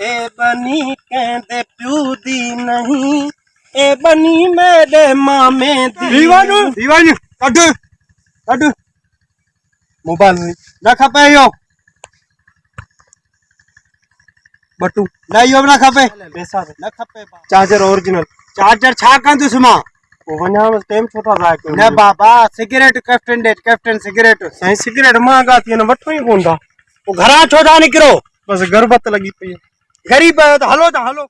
ए बनी कहते प्यू दी नहीं। ए बनी मेरे मामे मोबाइल ना खपे यो। बटू ना ना खपे। बेसा ना खपे चार्जर ओरिजिनल। चार्जर छा कंदु सुमा? वञा टाइम छो था ज़ाया बाबा सिगरेट कैप्टन डेट कैप्टन सिगरेट। साईं सिगरेट महांगा थी वञनि वठो ई कोन था पोइ घरां छो था निकिरो बसि पई गरीब है तो हलो तो हलो